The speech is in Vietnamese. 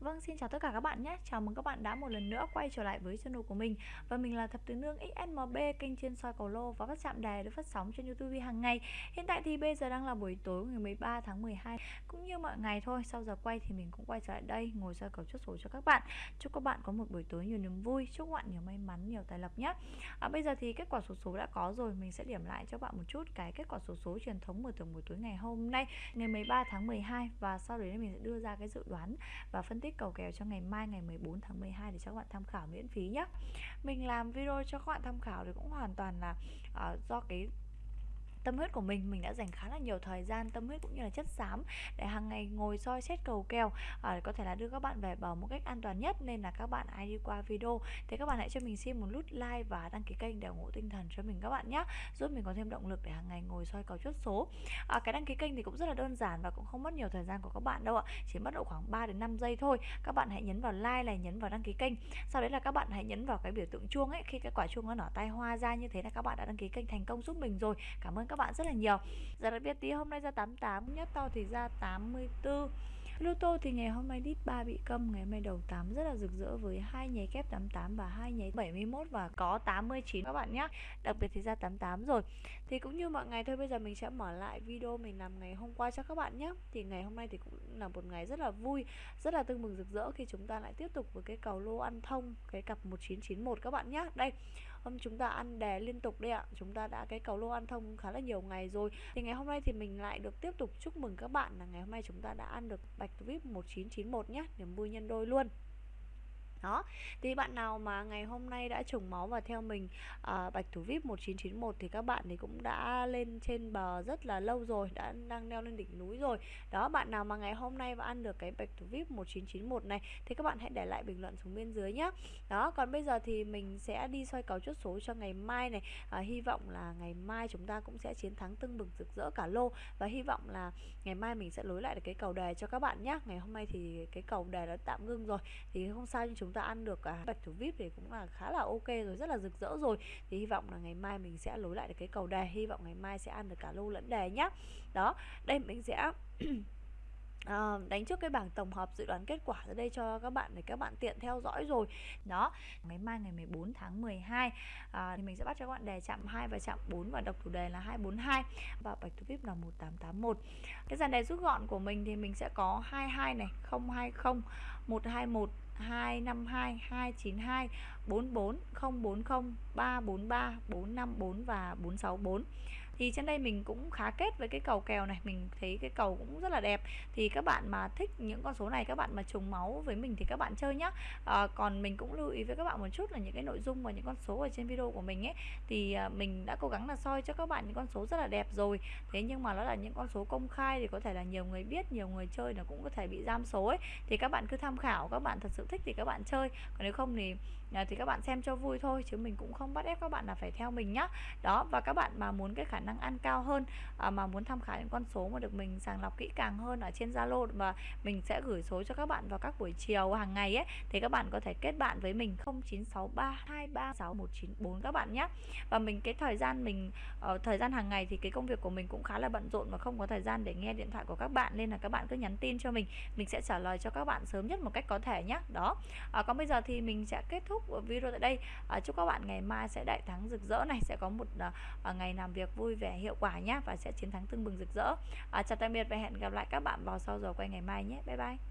Vâng, xin chào tất cả các bạn nhé. Chào mừng các bạn đã một lần nữa quay trở lại với channel của mình. Và mình là Thập Tứ Nương XSMB, kênh chuyên soi cầu lô và các chạm đề được phát sóng trên YouTube hàng ngày. Hiện tại thì bây giờ đang là buổi tối ngày 13 tháng 12. Cũng như mọi ngày thôi, sau giờ quay thì mình cũng quay trở lại đây ngồi soi cầu chốt số cho các bạn. Chúc các bạn có một buổi tối nhiều niềm vui, chúc các bạn nhiều may mắn, nhiều tài lộc nhé. À, bây giờ thì kết quả số số đã có rồi, mình sẽ điểm lại cho các bạn một chút cái kết quả số số truyền thống mở thưởng buổi tối ngày hôm nay, ngày 13 tháng 12 và sau đấy mình sẽ đưa ra cái dự đoán và phân tích cầu kèo cho ngày mai ngày 14 tháng 12 để cho các bạn tham khảo miễn phí nhé Mình làm video cho các bạn tham khảo thì cũng hoàn toàn là uh, do cái tâm huyết của mình mình đã dành khá là nhiều thời gian tâm huyết cũng như là chất xám để hàng ngày ngồi soi xét cầu kèo à, có thể là đưa các bạn về bờ một cách an toàn nhất. Nên là các bạn ai đi qua video. Thì các bạn hãy cho mình xin một nút like và đăng ký kênh để ủng hộ tinh thần cho mình các bạn nhé giúp mình có thêm động lực để hàng ngày ngồi soi cầu chốt số. À, cái đăng ký kênh thì cũng rất là đơn giản và cũng không mất nhiều thời gian của các bạn đâu ạ chỉ mất độ khoảng 3 đến 5 giây thôi. Các bạn hãy nhấn vào like này nhấn vào đăng ký kênh. Sau đấy là các bạn hãy nhấn vào cái biểu tượng chuông ấy. Khi cái quả chuông nó nở tay hoa ra như thế là các bạn đã đăng ký kênh thành công giúp mình rồi. Cảm ơn các bạn rất là nhiều. Giờ đặc biệt tí, hôm nay ra 88 Nhất to thì ra 84 Lô tô thì ngày hôm nay đít 3 bị câm, Ngày hôm nay đầu 8 rất là rực rỡ Với hai nháy kép 88 và hai nháy 71 Và có 89 các bạn nhé Đặc biệt thì ra 88 rồi. Thì cũng như mọi ngày thôi, bây giờ mình sẽ mở lại video Mình làm ngày hôm qua cho các bạn nhé Thì ngày hôm nay thì cũng là một ngày rất là vui, Rất là tưng mừng rực rỡ khi chúng ta lại tiếp tục với cái cầu lô ăn thông, Cái cặp 1991 các bạn nhé Đây hôm chúng ta ăn đè liên tục đây ạ. Chúng ta đã cái cầu lô ăn thông khá là nhiều ngày rồi. Thì ngày hôm nay thì mình lại được tiếp tục chúc mừng các bạn là ngày hôm nay chúng ta đã ăn được bạch vip 1991 nhé niềm vui nhân đôi luôn đó. Thì bạn nào mà ngày hôm nay đã trùng máu và theo mình à, bạch thủ vip 1991 thì các bạn thì cũng đã lên trên bờ rất là lâu rồi đã đang leo lên đỉnh núi rồi. Đó bạn nào mà ngày hôm nay và ăn được cái bạch thủ vip 1991 này thì các bạn hãy để lại bình luận xuống bên dưới nhé đó còn bây giờ thì mình sẽ đi soi cầu chốt số cho ngày mai này. À, hy vọng là ngày mai chúng ta cũng sẽ chiến thắng tưng bừng rực rỡ cả lô và hy vọng là ngày mai mình sẽ lối lại được cái cầu đề cho các bạn nhé ngày hôm nay thì cái cầu đề đã tạm ngưng rồi thì không sao nhưng chúng chúng ta ăn được cả bạch thủ vip thì cũng là khá là ok rồi, rất là rực rỡ rồi. Thì hy vọng là ngày mai mình sẽ lối lại được cái cầu đề, hy vọng ngày mai sẽ ăn được cả lô lẫn đề nhá. Đó, đây mình sẽ À, đánh trước cái bảng tổng hợp dự đoán kết quả ra đây cho các bạn để các bạn tiện theo dõi rồi. Đó ngày mai ngày 14 tháng 12 à, thì mình sẽ bắt cho các bạn đề chạm 2 và chạm 4 và đọc thủ đề là 242 và bạch thủ vip là 1881 cái dàn đề rút gọn của mình thì mình sẽ có 22 này 020 121 252 292 44 040 343 454 và 464 thì trên đây mình cũng khá kết với cái cầu kèo này mình thấy cái cầu cũng rất là đẹp thì các bạn mà thích những con số này các bạn mà trùng máu với mình thì các bạn chơi nhá à, còn mình cũng lưu ý với các bạn một chút là những cái nội dung và những con số ở trên video của mình ấy thì mình đã cố gắng là soi cho các bạn những con số rất là đẹp rồi thế nhưng mà nó là những con số công khai thì có thể là nhiều người biết nhiều người chơi nó cũng có thể bị giam số ấy thì các bạn cứ tham khảo các bạn thật sự thích thì các bạn chơi còn nếu không thì thì các bạn xem cho vui thôi chứ mình cũng không bắt ép các bạn là phải theo mình nhá đó và các bạn mà muốn cái khả năng ăn cao hơn à, mà muốn tham khảo những con số mà được mình sàng lọc kỹ càng hơn ở trên Zalo mà mình sẽ gửi số cho các bạn vào các buổi chiều hàng ngày ấy thì các bạn có thể kết bạn với mình 0963236194 các bạn nhé. Và mình cái thời gian mình ở thời gian hàng ngày thì cái công việc của mình cũng khá là bận rộn và không có thời gian để nghe điện thoại của các bạn nên là các bạn cứ nhắn tin cho mình mình sẽ trả lời cho các bạn sớm nhất một cách có thể nhé. Đó. À, còn bây giờ thì mình sẽ kết thúc video tại đây. À, chúc các bạn ngày mai sẽ đại thắng rực rỡ này sẽ có một à, à ngày làm việc vui vẻ hiệu quả nhé và sẽ chiến thắng tưng bừng rực rỡ. À, chào tạm biệt và hẹn gặp lại các bạn vào sau giờ quay ngày mai nhé. Bye bye.